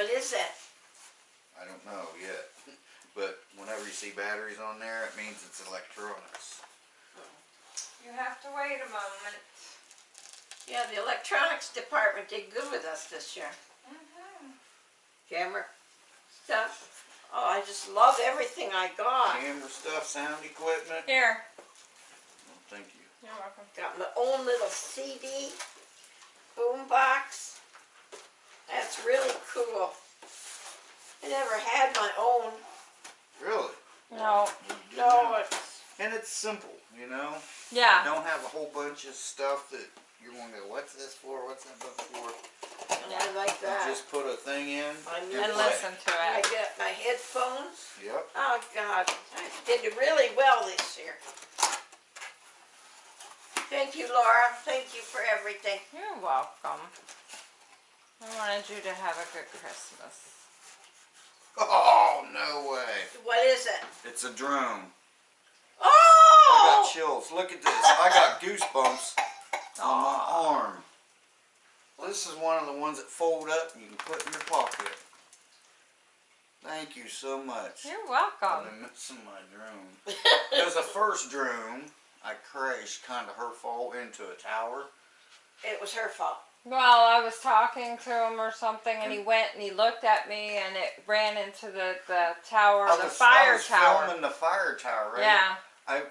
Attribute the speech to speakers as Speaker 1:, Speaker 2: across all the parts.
Speaker 1: What is that?
Speaker 2: I don't know yet. But whenever you see batteries on there, it means it's electronics.
Speaker 3: You have to wait a moment.
Speaker 1: Yeah, the electronics department did good with us this year.
Speaker 3: Mm -hmm.
Speaker 1: Camera stuff. Oh, I just love everything I got.
Speaker 2: Camera stuff, sound equipment.
Speaker 3: Here.
Speaker 2: Well, thank you.
Speaker 3: You're welcome.
Speaker 1: Got my own little CD boombox. That's really cool. I never had my own.
Speaker 2: Really?
Speaker 3: No.
Speaker 1: No, it's,
Speaker 2: And it's simple, you know?
Speaker 3: Yeah.
Speaker 2: Don't have a whole bunch of stuff that you're gonna go, what's this for? What's that book for?
Speaker 1: I like
Speaker 2: You
Speaker 1: that.
Speaker 2: just put a thing in.
Speaker 1: I
Speaker 2: and
Speaker 1: know.
Speaker 3: And
Speaker 2: play.
Speaker 3: listen to it.
Speaker 1: I
Speaker 3: it.
Speaker 1: got my headphones.
Speaker 2: Yep.
Speaker 1: Oh God, I did really well this year. Thank you, Laura. Thank you for everything.
Speaker 3: You're welcome. I wanted you to have a good Christmas.
Speaker 2: Oh, no way.
Speaker 1: What is it?
Speaker 2: It's a drone.
Speaker 1: Oh!
Speaker 2: I got chills. Look at this. I got goosebumps on my arm. This is one of the ones that fold up and you can put in your pocket. Thank you so much.
Speaker 3: You're welcome.
Speaker 2: I've
Speaker 3: welcome.
Speaker 2: been missing my drone. It was the first drone. I crashed, kind of her fault, into a tower.
Speaker 1: It was her fault.
Speaker 3: Well, I was talking to him or something, and he went and he looked at me, and it ran into the the tower,
Speaker 2: I
Speaker 3: the
Speaker 2: was,
Speaker 3: fire
Speaker 2: I was
Speaker 3: tower.
Speaker 2: filming the fire tower, right?
Speaker 3: Yeah.
Speaker 2: I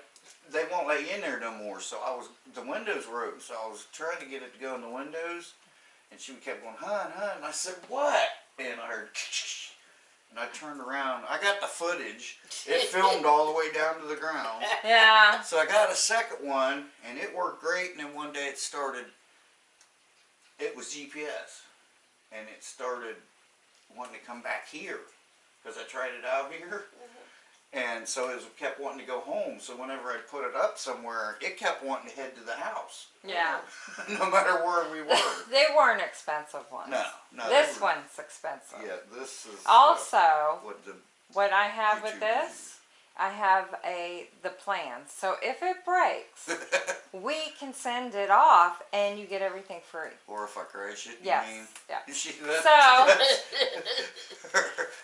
Speaker 2: they won't let you in there no more. So I was the windows were open, so I was trying to get it to go in the windows, and she kept going, "Hun, hun." And I said, "What?" And I heard, and I turned around. I got the footage. It filmed all the way down to the ground.
Speaker 3: Yeah.
Speaker 2: So I got a second one, and it worked great. And then one day it started. It was GPS, and it started wanting to come back here because I tried it out here. And so it was, kept wanting to go home. So whenever I put it up somewhere, it kept wanting to head to the house,
Speaker 3: Yeah.
Speaker 2: no matter where we were.
Speaker 3: They weren't expensive ones.
Speaker 2: No, no.
Speaker 3: This one's expensive.
Speaker 2: Yeah, this is uh,
Speaker 3: Also,
Speaker 2: what the
Speaker 3: what I have with this, I have a the plan. So if it breaks, we can send it off, and you get everything free.
Speaker 2: or if I crash it, you mean?
Speaker 3: Yeah. So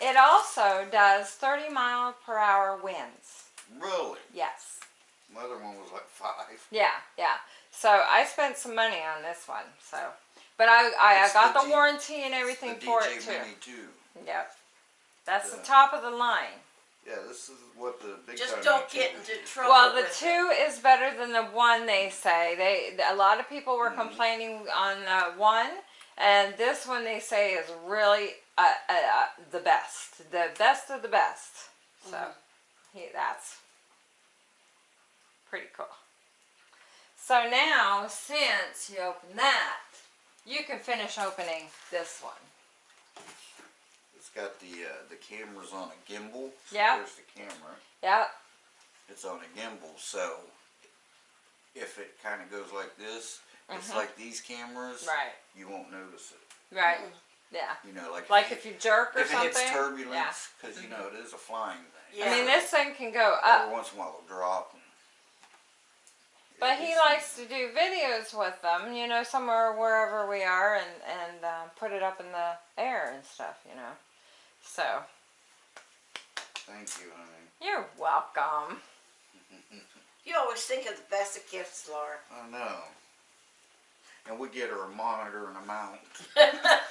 Speaker 3: it also does 30 mile per hour winds.
Speaker 2: really?
Speaker 3: Yes.
Speaker 2: My other one was like five.
Speaker 3: Yeah, yeah. So I spent some money on this one. So, but I I, I got
Speaker 2: the
Speaker 3: the, warranty and everything for DJI too.
Speaker 2: Mini too.
Speaker 3: Yep. That's the top of the line.
Speaker 2: Yeah, this is what the big
Speaker 1: Just don't get into trouble.
Speaker 3: Well, the
Speaker 1: with
Speaker 3: two is better than the one. They say they. A lot of people were
Speaker 2: Mhm.
Speaker 3: complaining on uh, one, and this one they say is really uh, uh, uh, the best, the best of the best. So,
Speaker 1: Mhm.
Speaker 3: he, that's pretty cool. So now, since you open that, you can finish opening this one.
Speaker 2: It's got the uh, the cameras on a gimbal. So
Speaker 3: Yeah.
Speaker 2: There's the camera.
Speaker 3: Yep.
Speaker 2: It's on a gimbal, so if it kind of goes like this, it's
Speaker 3: Mhm.
Speaker 2: like these cameras.
Speaker 3: Right.
Speaker 2: You won't notice it.
Speaker 3: Right.
Speaker 1: Mm.
Speaker 3: Yeah.
Speaker 2: You know, like
Speaker 3: Like if you jerk or
Speaker 2: if it
Speaker 3: something.
Speaker 2: hits
Speaker 3: Yeah.
Speaker 2: turbulence, because you know it is a flying thing.
Speaker 1: Yeah.
Speaker 3: I mean, this thing can go up.
Speaker 2: Every
Speaker 3: up.
Speaker 2: once in a while it'll drop. And
Speaker 3: But he
Speaker 2: gets-
Speaker 3: likes to do videos with them, you know, somewhere wherever we are, and and uh, put it up in the air and stuff, you know. So
Speaker 2: Thank you, honey.
Speaker 3: you're welcome.
Speaker 1: You always think of the best of gifts, Laura.
Speaker 2: I know. And we get her a monitor and a mount.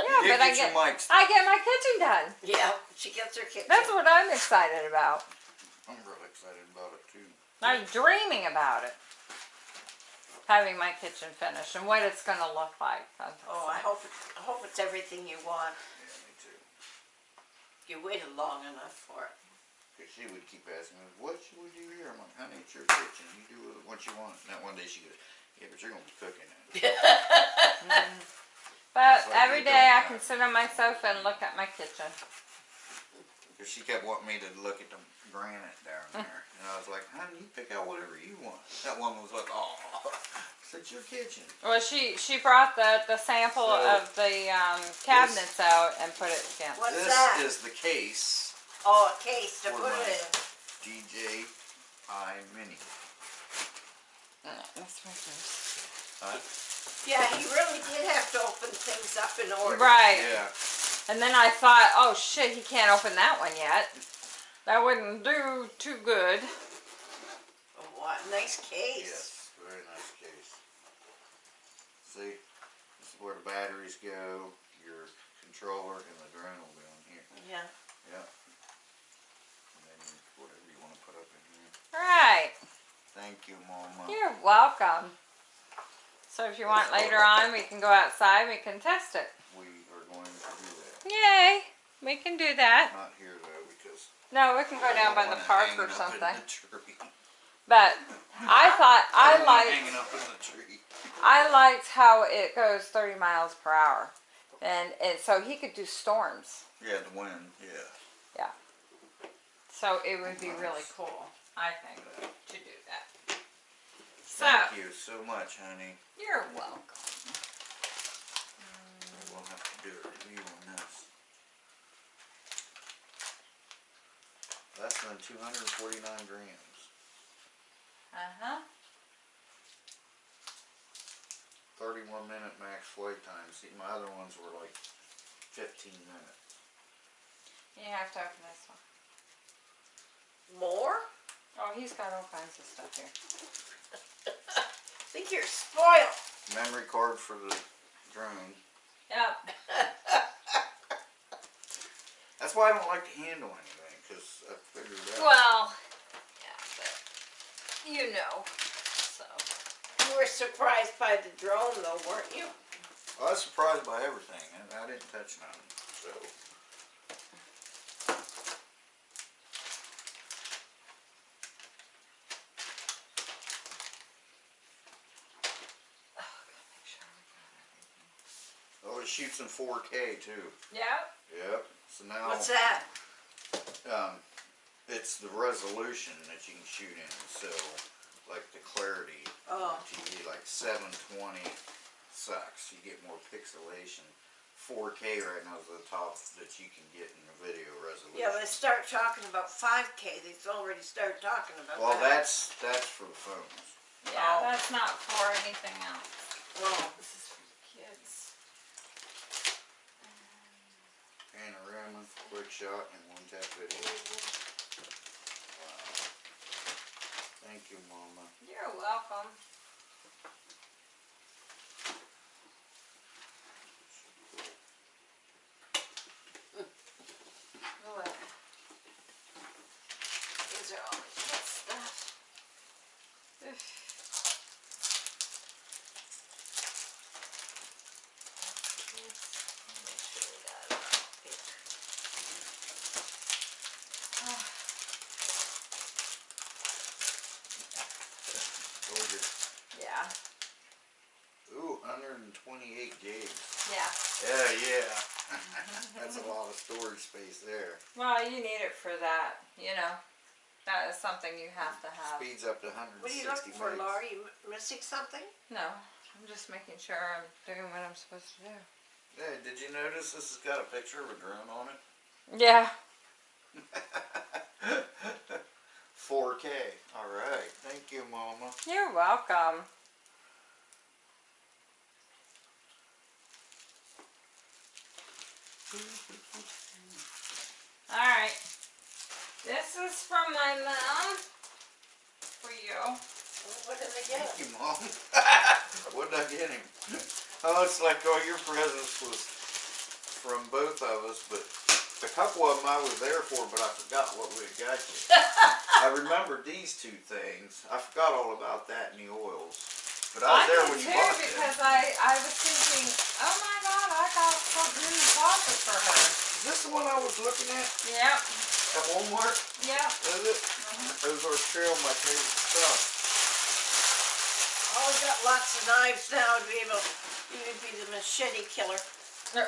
Speaker 3: Yeah,
Speaker 2: you did
Speaker 3: but I
Speaker 2: get
Speaker 3: get
Speaker 2: your mics.
Speaker 3: I get my kitchen done.
Speaker 1: Yeah, she gets her kitchen.
Speaker 3: That's what I'm excited about.
Speaker 2: I'm really excited about it too.
Speaker 3: I'm dreaming about it. Having my kitchen finished and what it's gonna look like.
Speaker 1: Oh, I hope it, I hope it's everything you want.
Speaker 2: Yeah, me too.
Speaker 1: You waited long enough for it.
Speaker 2: Cause she would keep asking me, what should we do here? I'm like, honey, it's your kitchen. You do what you want. And that one day she goes, yeah, but you're gonna be cooking it.
Speaker 3: But
Speaker 2: It's like
Speaker 3: every
Speaker 2: you
Speaker 3: day I
Speaker 2: don't
Speaker 3: can sit on my sofa and look at my kitchen.
Speaker 2: Cause she kept wanting me to look at the granite down mm. there. And I was like, honey, you pick out whatever you want. That one was like, oh, it's your kitchen.
Speaker 3: Well, she she brought the the sample
Speaker 2: So,
Speaker 3: of the um, cabinets out and put it again.
Speaker 1: What's
Speaker 2: this
Speaker 1: that?
Speaker 2: is the case
Speaker 1: Oh, a case to
Speaker 2: For
Speaker 1: put
Speaker 2: my-
Speaker 1: it
Speaker 2: DJI Mini.
Speaker 3: Uh, That's my first.
Speaker 2: Huh?
Speaker 1: Yeah, he really did have to open things up in order.
Speaker 3: Right.
Speaker 2: Yeah.
Speaker 3: And then I thought, oh shit, he can't open that one yet. That wouldn't do too good.
Speaker 1: Oh, What, nice case.
Speaker 2: Yes, very nice case. See, this is where the batteries go, your controller and the drone will be on here.
Speaker 1: Yeah.
Speaker 2: Yep. And then whatever you wanna put up in here.
Speaker 3: Right.
Speaker 2: Thank you, Mama.
Speaker 3: You're welcome. So if you want later on, we can go outside. We can test it.
Speaker 2: We are going to do that.
Speaker 3: Yay! We can do that.
Speaker 2: Not here though, because.
Speaker 3: No, we can go down by the park or something. But I thought I
Speaker 2: want it
Speaker 3: liked
Speaker 2: Hanging up in the tree.
Speaker 3: I liked how it goes 30 miles per hour. And, and so he could do storms.
Speaker 2: Yeah, the wind, yeah. Yeah.
Speaker 3: So it would be nice. really cool, I think, to do that. So,
Speaker 2: Thank you so much, honey.
Speaker 3: You're welcome.
Speaker 2: We'll have to do a review on this. Less than 249 grams.
Speaker 3: Uh-huh.
Speaker 2: 31 minute max flight time. See, my other ones were like 15 minutes.
Speaker 3: You have to open this one.
Speaker 1: More?
Speaker 3: Oh, he's got all kinds of stuff here.
Speaker 1: I think you're spoiled.
Speaker 2: Memory card for the drone.
Speaker 3: Yep.
Speaker 2: That's why I don't like to handle anything, because I figured out.
Speaker 3: Well, yeah, but you know.
Speaker 1: You were surprised by the drone though, weren't you?
Speaker 2: I was surprised by everything, and I didn't touch none, so.
Speaker 3: Make sure we got everything.
Speaker 2: Oh, it shoots in four K too.
Speaker 3: Yep.
Speaker 2: Yep, so now.
Speaker 1: What's that?
Speaker 2: Um, it's the resolution that you can shoot in, so, like the clarity.
Speaker 1: Oh.
Speaker 2: on TV, like seven twenty sucks, you get more pixelation. Four K right now is the top that you can get in the video resolution.
Speaker 1: Yeah, they start talking about five K, they've already started talking about
Speaker 2: Well,
Speaker 1: that.
Speaker 2: that's, that's for the phones.
Speaker 3: Yeah,
Speaker 1: Oh.
Speaker 3: that's not for anything else.
Speaker 1: Well,
Speaker 3: This is for the kids.
Speaker 2: Panorama, quick shot, and one tap video. Wow. Thank you, mama.
Speaker 3: You're welcome. Look. These are all the kid stuff. Ugh. Kids, make sure we got it all here. Ah.
Speaker 2: Told you.
Speaker 3: Yeah,
Speaker 2: Ooh, hundred and twenty-eight gigs.
Speaker 3: yeah.
Speaker 2: Yeah, yeah. That's a lot of storage space there.
Speaker 3: Well, you need it for that, you know. That is something you have to have.
Speaker 2: Speeds up to hundred
Speaker 1: what are you looking for,
Speaker 2: megs.
Speaker 1: Laura? You m- missing something?
Speaker 3: No, I'm just making sure I'm doing what I'm supposed to do.
Speaker 2: Hey, did you notice this has got a picture of a drone on it?
Speaker 3: Yeah.
Speaker 2: 4K. All right. Thank you, Mama.
Speaker 3: You're welcome. Alright. This is from my mom. For you.
Speaker 1: What did I get?
Speaker 2: Thank you, Mom. what did I get him? Oh, it's like all your presents was from both of us, but a couple of them I was there for, but I forgot what we had got you. I remembered these two things. I forgot all about that and the oils. But I was there
Speaker 3: did
Speaker 2: when you
Speaker 3: too
Speaker 2: bought them.
Speaker 3: because I, I was thinking, oh my god, I got something in the closet for her.
Speaker 2: Is this the one I was looking at
Speaker 3: Yep,
Speaker 2: at Walmart?
Speaker 3: yep.
Speaker 2: Is it? Mm-hmm. Those are still my favorite stuff.
Speaker 1: Oh, we got lots of knives now to be able, you would be the machete killer.
Speaker 2: Yeah,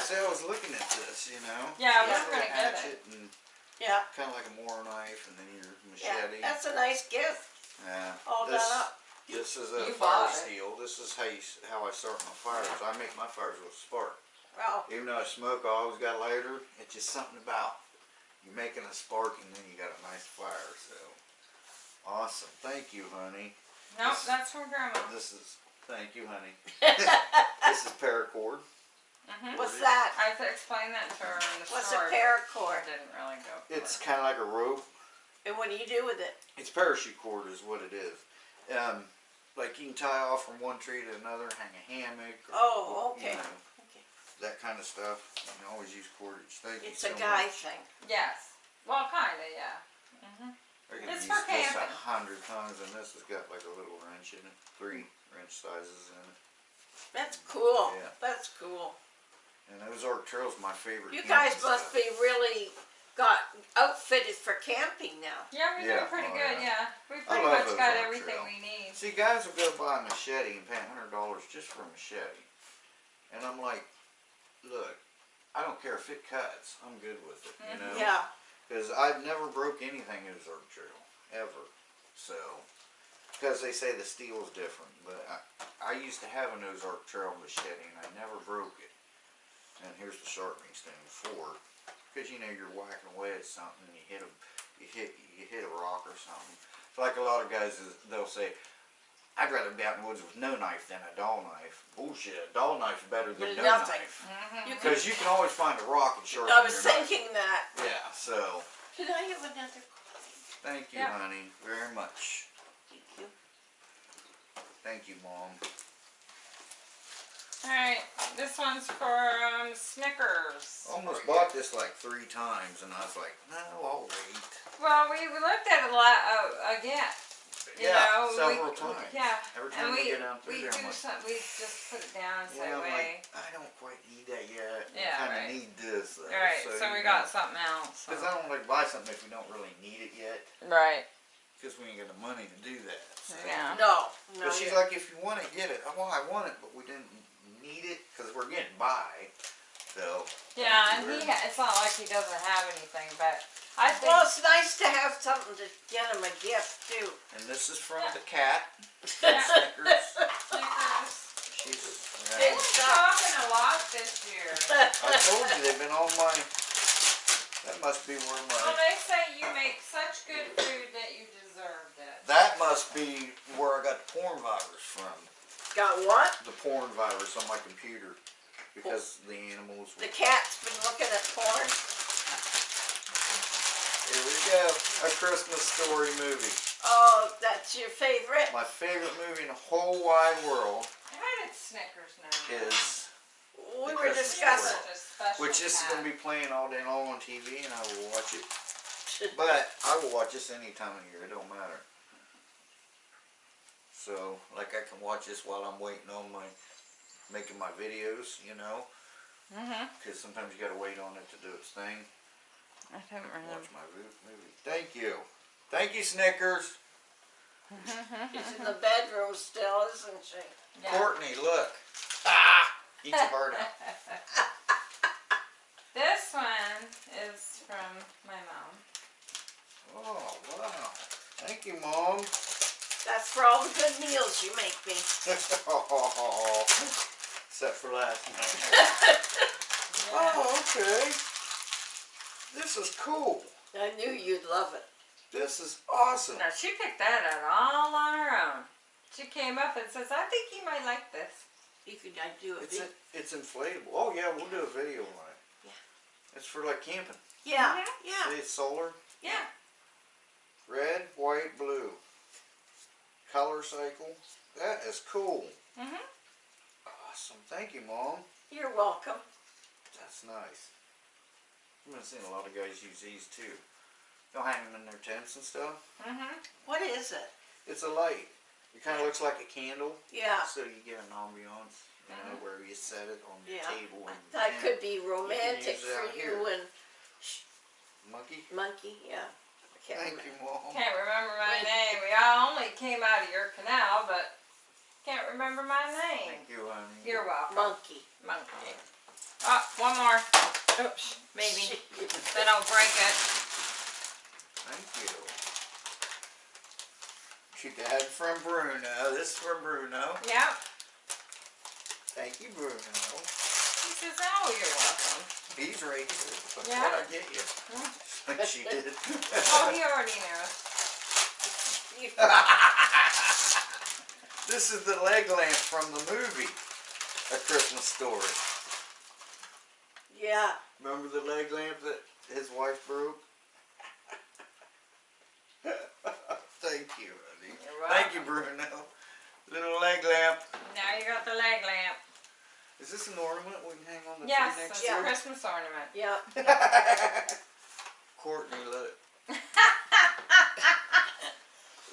Speaker 2: see, I was looking at this, you know.
Speaker 3: Yeah,
Speaker 2: This
Speaker 3: we're gonna get it.
Speaker 2: and
Speaker 1: Yeah,
Speaker 2: kind of like a Mora knife, and then your machete.
Speaker 1: yeah, that's a nice gift,
Speaker 2: Yeah.
Speaker 1: all
Speaker 2: this,
Speaker 1: done up.
Speaker 2: This is a
Speaker 3: You
Speaker 2: fire
Speaker 3: it.
Speaker 2: steel. This is how you, how I start my fires. I make my fires with a spark.
Speaker 1: Well,
Speaker 2: Even though I smoke, I always got lighter. It's just something about you making a spark and then you got a nice fire. So awesome. Thank you, honey.
Speaker 3: Nope, that's from grandma.
Speaker 2: This is thank you, honey. this is paracord.
Speaker 3: Mhm.
Speaker 1: what's that?
Speaker 3: I had to explain that to her in the
Speaker 1: What's
Speaker 3: store.
Speaker 1: a paracord?
Speaker 3: It didn't really go. For
Speaker 2: It's
Speaker 3: it.
Speaker 2: kind of like a rope.
Speaker 1: And what do you do with it?
Speaker 2: It's parachute cord is what it is. Um, like you can tie off from one tree to another, hang a hammock. Or,
Speaker 1: Oh,
Speaker 2: you know,
Speaker 1: Okay.
Speaker 2: That kind of stuff. You can always use cordage. Thank
Speaker 1: It's
Speaker 2: you
Speaker 1: a
Speaker 2: so
Speaker 1: guy
Speaker 2: much.
Speaker 1: thing.
Speaker 3: Yes. Well, kinda, yeah. Mm-hmm.
Speaker 2: I can
Speaker 3: It's
Speaker 2: use
Speaker 3: for
Speaker 2: this a
Speaker 3: camping.
Speaker 2: hundred times, and this has got like a little wrench in it. Three wrench sizes in it.
Speaker 1: That's cool.
Speaker 2: Yeah.
Speaker 1: That's cool.
Speaker 2: And those Arc Trail's my favorite.
Speaker 1: You
Speaker 2: camping
Speaker 1: guys must
Speaker 2: stuff.
Speaker 1: be really got outfitted for camping now.
Speaker 3: Yeah, we're
Speaker 2: Yeah,
Speaker 3: doing pretty
Speaker 2: oh,
Speaker 3: good.
Speaker 2: yeah.
Speaker 3: Yeah, we
Speaker 2: I
Speaker 3: pretty
Speaker 2: love
Speaker 3: much
Speaker 2: those
Speaker 3: got
Speaker 2: Arc
Speaker 3: everything
Speaker 2: Trail.
Speaker 3: we need.
Speaker 2: See, guys will go buy a machete and pay a hundred dollars just for a machete, and I'm like, look, I don't care if it cuts. I'm good with it. You mm-hmm. know.
Speaker 1: Yeah.
Speaker 2: Because I've never broke anything in an Ozark Trail, ever. So, because they say the steel is different, but I, I used to have an Ozark Trail machete and I never broke it. And here's the sharpening stone for. Because you know you're whacking away at something and you hit a, you hit, you hit a rock or something. It's like a lot of guys, they'll say, I'd rather be out in the woods with no knife than a dull knife. Bullshit, a dull knife's better than
Speaker 1: Than
Speaker 2: no
Speaker 1: nothing.
Speaker 2: knife.
Speaker 3: Mm-hmm.
Speaker 1: You
Speaker 2: Because you can always find a rock and sharpen
Speaker 1: I was
Speaker 2: your knife.
Speaker 1: thinking that.
Speaker 2: Yeah, so.
Speaker 1: Can I have another coin?
Speaker 2: Thank you,
Speaker 3: Yeah.
Speaker 2: honey, very much.
Speaker 1: Thank you.
Speaker 2: Thank you, Mom.
Speaker 3: All right, this one's for um, Snickers.
Speaker 2: Almost bought this like three times, and I was like, no, I'll wait.
Speaker 3: Well, we looked at it a lot uh, again. You
Speaker 2: yeah,
Speaker 3: know,
Speaker 2: several
Speaker 3: we,
Speaker 2: times.
Speaker 3: Yeah,
Speaker 2: Every
Speaker 3: and
Speaker 2: time
Speaker 3: we
Speaker 2: we, get down through
Speaker 3: we
Speaker 2: there,
Speaker 3: do
Speaker 2: I'm like,
Speaker 3: some. We just put it down and say,
Speaker 2: yeah, I'm
Speaker 3: "Wait."
Speaker 2: like, I don't quite need that yet.
Speaker 3: Yeah,
Speaker 2: I kind of
Speaker 3: right.
Speaker 2: need this. Though,
Speaker 3: All right, so, we got something else.
Speaker 2: Because I don't like buy something if we don't really need it yet.
Speaker 3: Right.
Speaker 2: Because we ain't got the money to do that. So.
Speaker 3: Yeah.
Speaker 1: No. No.
Speaker 2: But she's
Speaker 1: you-
Speaker 2: like, if you want to get it. Well, I want it, but we didn't need it because we're getting by. So.
Speaker 3: Yeah, and he ha it's not like he doesn't have anything, but I think
Speaker 1: Well, it's nice to have something to get him a gift too.
Speaker 2: And this is from the cat.
Speaker 3: Yeah.
Speaker 2: Snickers.
Speaker 3: Snickers.
Speaker 2: She's.
Speaker 1: Big
Speaker 3: We're
Speaker 2: Yeah.
Speaker 3: talking a lot this year.
Speaker 2: I told you they've been on my. That must be where
Speaker 3: Well,
Speaker 2: my.
Speaker 3: they say you make such good food that you deserved it.
Speaker 2: That must be where I got the porn virus from.
Speaker 1: Got what?
Speaker 2: The porn virus on my computer because the animals.
Speaker 1: The cat's been looking at porn.
Speaker 2: here we go. A Christmas story movie.
Speaker 1: Oh, that's your favorite?
Speaker 2: My favorite movie in the whole wide world
Speaker 3: How did Snickers now. that?
Speaker 2: is,
Speaker 1: We
Speaker 2: The
Speaker 1: were
Speaker 2: Christmas
Speaker 1: discussing.
Speaker 3: Such a special
Speaker 2: which this is going to be playing all day long on TV, and I will watch it. But I will watch this any time of year. It don't matter. So, like, I can watch this while I'm waiting on my making my videos, you know,
Speaker 3: Mhm.
Speaker 2: because sometimes you got to wait on it to do its thing.
Speaker 3: I don't remember.
Speaker 2: Watch my movie. Thank you, thank you, Snickers.
Speaker 1: She's in the bedroom still, isn't she?
Speaker 3: Yeah.
Speaker 2: Courtney, look. Ah, eat your heart out.
Speaker 3: This one is from my mom.
Speaker 2: Oh wow! Thank you, Mom.
Speaker 1: That's for all the good meals you make me.
Speaker 2: Except for last night. Oh, okay. This is cool.
Speaker 1: I knew you'd love it.
Speaker 2: This is awesome.
Speaker 3: Now she picked that out all on her own. She came up and says, "I think you might like this."
Speaker 1: You could I do a
Speaker 2: It's a, it's inflatable. Oh yeah, we'll do a video on it.
Speaker 1: Yeah.
Speaker 2: It's for like camping.
Speaker 1: Yeah,
Speaker 3: Mhm.
Speaker 1: yeah.
Speaker 2: See, it's solar.
Speaker 3: Yeah.
Speaker 2: Red, white, blue. Color cycle. That is cool.
Speaker 3: Mhm.
Speaker 2: Awesome. Thank you, Mom.
Speaker 1: You're welcome.
Speaker 2: That's nice. I've been seeing a lot of guys use these too. They'll hang them in their tents and stuff.
Speaker 3: Mm-hmm.
Speaker 1: What is it?
Speaker 2: It's a light. It kind of looks like a candle,
Speaker 1: Yeah.
Speaker 2: so you get an ambiance, you know, where you set it on the
Speaker 1: Yeah.
Speaker 2: table and
Speaker 1: That could be romantic
Speaker 2: use it
Speaker 1: for you
Speaker 2: here.
Speaker 1: and
Speaker 2: monkey.
Speaker 1: Monkey. Yeah. I
Speaker 2: Thank
Speaker 1: remember.
Speaker 2: you, Mom.
Speaker 3: Can't remember my
Speaker 1: Wait.
Speaker 3: name. We all only came out of your canal, but can't remember my name.
Speaker 2: Thank you, honey.
Speaker 3: You're welcome.
Speaker 1: Monkey.
Speaker 3: Monkey. Oh, one more. Oops, maybe. Then I'll break it.
Speaker 2: Thank you. She dad from Bruno. This is from Bruno.
Speaker 3: Yep.
Speaker 2: Thank you, Bruno.
Speaker 3: He says, "Oh, you're welcome."
Speaker 2: He's right here. But
Speaker 3: Yeah.
Speaker 2: what I get you? Like she did.
Speaker 3: Oh, he already knows.
Speaker 2: this is the leg lamp from the movie A Christmas Story.
Speaker 1: Yeah.
Speaker 2: Remember the leg lamp that his wife broke? Thank you, honey.
Speaker 3: You're
Speaker 2: Thank you, Bruno. Little leg lamp.
Speaker 3: Now you got the leg lamp.
Speaker 2: Is this an ornament we can hang on the
Speaker 3: Yes,
Speaker 2: tree
Speaker 3: it's a Christmas ornament.
Speaker 1: Yep.
Speaker 2: year? Courtney, look.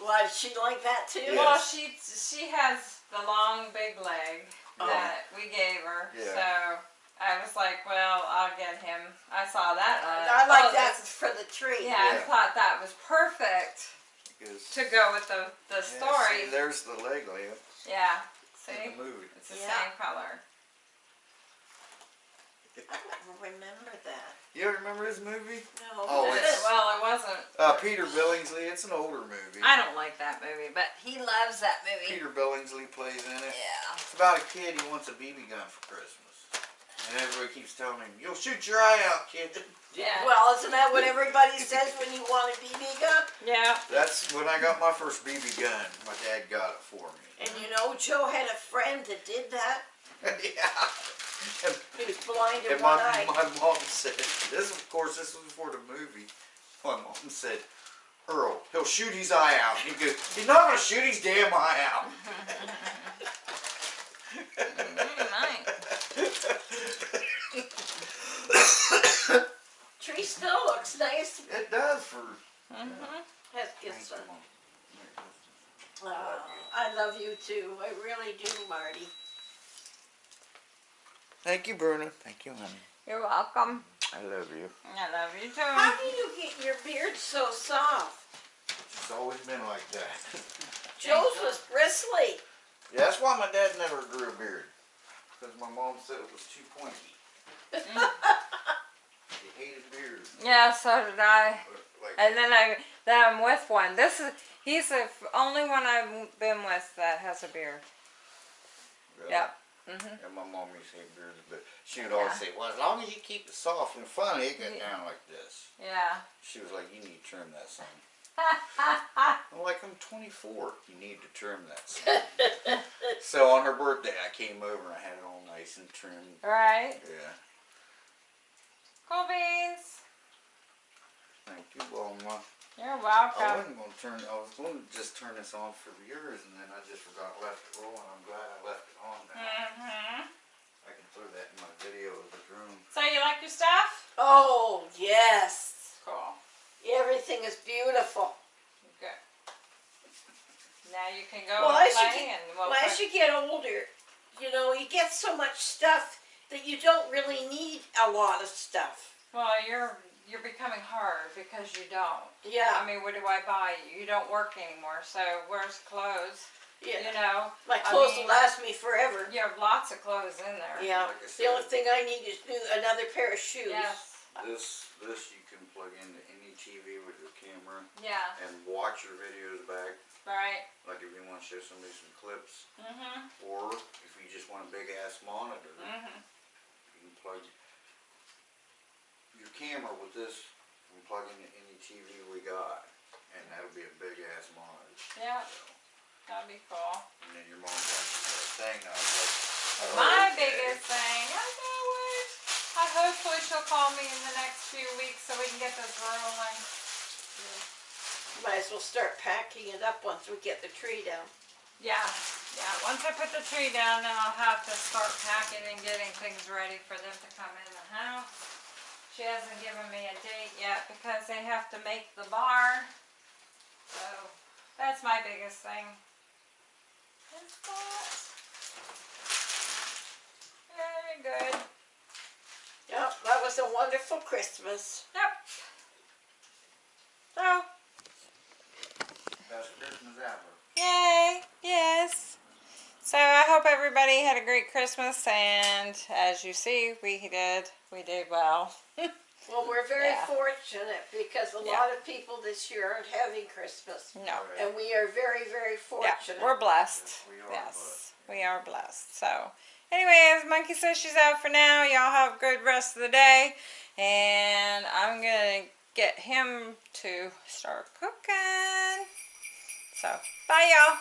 Speaker 1: Why does she like that too?
Speaker 2: Yeah.
Speaker 3: Well, she she has the long big leg
Speaker 1: Oh.
Speaker 3: that we gave her.
Speaker 2: Yeah.
Speaker 3: So I was like, well, I'll get him. I saw that. uh,
Speaker 1: I like
Speaker 3: oh,
Speaker 1: that
Speaker 3: this-
Speaker 1: for the tree.
Speaker 3: Yeah, I thought that was perfect
Speaker 2: Because-
Speaker 3: to go with the the
Speaker 2: Yeah,
Speaker 3: story.
Speaker 2: see, there's the leg lamp
Speaker 3: Yeah.
Speaker 2: in
Speaker 3: See,
Speaker 2: the movie.
Speaker 3: it's the
Speaker 1: Yeah.
Speaker 3: same color.
Speaker 1: I don't remember that.
Speaker 2: You remember this movie?
Speaker 1: No.
Speaker 2: Oh, it's-
Speaker 3: well, it wasn't.
Speaker 2: Uh, Peter Billingsley. It's an older movie.
Speaker 3: I don't like that movie, but he loves that movie.
Speaker 2: Peter Billingsley plays in it.
Speaker 3: Yeah.
Speaker 2: It's about a kid. He wants a BB gun for Christmas, and everybody keeps telling him, "You'll shoot your eye out, kid."
Speaker 3: Yeah.
Speaker 1: Well, isn't that what everybody says when you want a BB gun?
Speaker 3: yeah.
Speaker 2: That's when I got my first BB gun. My dad got it for me.
Speaker 1: And you know, Joe had a friend that did that.
Speaker 2: yeah. And,
Speaker 1: He was blind in
Speaker 2: and
Speaker 1: one
Speaker 2: my,
Speaker 1: eye.
Speaker 2: my mom said, "This, of course, this was before the movie." My mom said, "Earl, he'll shoot his eye out." He goes, "He's not gonna shoot his damn eye out."
Speaker 3: Mm.
Speaker 1: Tree still looks nice.
Speaker 2: it does for.
Speaker 3: Mhm.
Speaker 1: Has
Speaker 2: Thank
Speaker 1: gets
Speaker 2: you,
Speaker 1: a-
Speaker 2: Mom.
Speaker 1: Oh, I love you too. I really do, Marty.
Speaker 2: Thank you, Bruno. Thank you, honey.
Speaker 3: You're welcome.
Speaker 2: I love you.
Speaker 3: I love you too.
Speaker 1: How do you get your beard so soft?
Speaker 2: It's always been like that.
Speaker 1: Joe's was bristly.
Speaker 2: Yeah, that's why my dad never grew a beard. Because my mom said it was too pointy. Mm. he hated beards.
Speaker 3: Yeah, so did I.
Speaker 2: Like,
Speaker 3: And then I then I'm with one. This is he's the only one I've been with that has a beard.
Speaker 2: really.
Speaker 3: Yep. Mhm.
Speaker 2: And my mom used to hate beards, but she would always say, well, as long as you keep it soft and funny, it got
Speaker 3: Yeah.
Speaker 2: down like this.
Speaker 3: Yeah.
Speaker 2: She was like, you need to trim that son. I'm like, I'm 24. You need to trim that son. so on her birthday, I came over and I had it all nice and trimmed.
Speaker 3: right.
Speaker 2: Yeah.
Speaker 3: Cool beans.
Speaker 2: Thank you, Wilma.
Speaker 3: You're welcome.
Speaker 2: I
Speaker 3: welcome.
Speaker 2: wasn't gonna turn. I was going to just turn this on for yours, and then I just forgot left it rolling. I'm glad I left it on now.
Speaker 3: Mhm.
Speaker 2: I can throw that in my video of the room.
Speaker 3: So you like your stuff?
Speaker 1: Oh, yes.
Speaker 3: Cool.
Speaker 1: Everything is beautiful.
Speaker 3: Good. Now you can go
Speaker 1: Well,
Speaker 3: and
Speaker 1: as you get-
Speaker 3: and we'll
Speaker 1: Well, as you get older, you know, you get so much stuff that you don't really need a lot of stuff.
Speaker 3: well, you're you're becoming hard because you don't.
Speaker 1: Yeah.
Speaker 3: I mean, what do I buy you? You don't work anymore, so where's clothes?
Speaker 1: yeah.
Speaker 3: You know,
Speaker 1: My
Speaker 3: I
Speaker 1: clothes
Speaker 3: mean-
Speaker 1: will last me forever.
Speaker 3: you have lots of clothes in there.
Speaker 1: Yeah.
Speaker 2: Like
Speaker 1: The only thing I need is new, another pair of shoes.
Speaker 3: Yes.
Speaker 2: this this you can plug into any TV with your camera
Speaker 3: Yeah.
Speaker 2: and watch your videos back.
Speaker 3: Right.
Speaker 2: Like if you want to show somebody some clips,
Speaker 3: Mm-hmm.
Speaker 2: or if you just want a big ass monitor,
Speaker 3: Mm-hmm.
Speaker 2: you can plug your camera with this and plug into any TV we got, and that'll be a big ass monitor.
Speaker 3: Yeah.
Speaker 2: So,
Speaker 3: That'd be cool.
Speaker 2: and then your mom watches that thing. I was like, oh,
Speaker 3: My
Speaker 2: okay.
Speaker 3: biggest thing, I know it. I hopefully she'll call me in the next few weeks so we can get this rolling.
Speaker 1: Might as well start packing it up once we get the tree down.
Speaker 3: Yeah, yeah. Once I put the tree down, then I'll have to start packing and getting things ready for them to come in the house. She hasn't given me a date yet because they have to make the bar. So that's my biggest thing. Is that very good.
Speaker 1: Yep, that was a wonderful Christmas.
Speaker 3: Yep. So
Speaker 2: Best Christmas ever.
Speaker 3: Yay! Yes. So I hope everybody had a great Christmas, and as you see, we did. We did well.
Speaker 1: Well, we're very
Speaker 3: Yeah.
Speaker 1: fortunate because a
Speaker 3: Yeah.
Speaker 1: lot of people this year aren't having Christmas.
Speaker 3: No.
Speaker 1: And we are very, very
Speaker 3: Yeah,
Speaker 1: fortunate.
Speaker 3: we're blessed.
Speaker 2: Yes, we are
Speaker 3: Yes, we are blessed. So, anyways, Monkey says she's out for now. Y'all have a good rest of the day, and I'm gonna get him to start cooking. So, bye, y'all.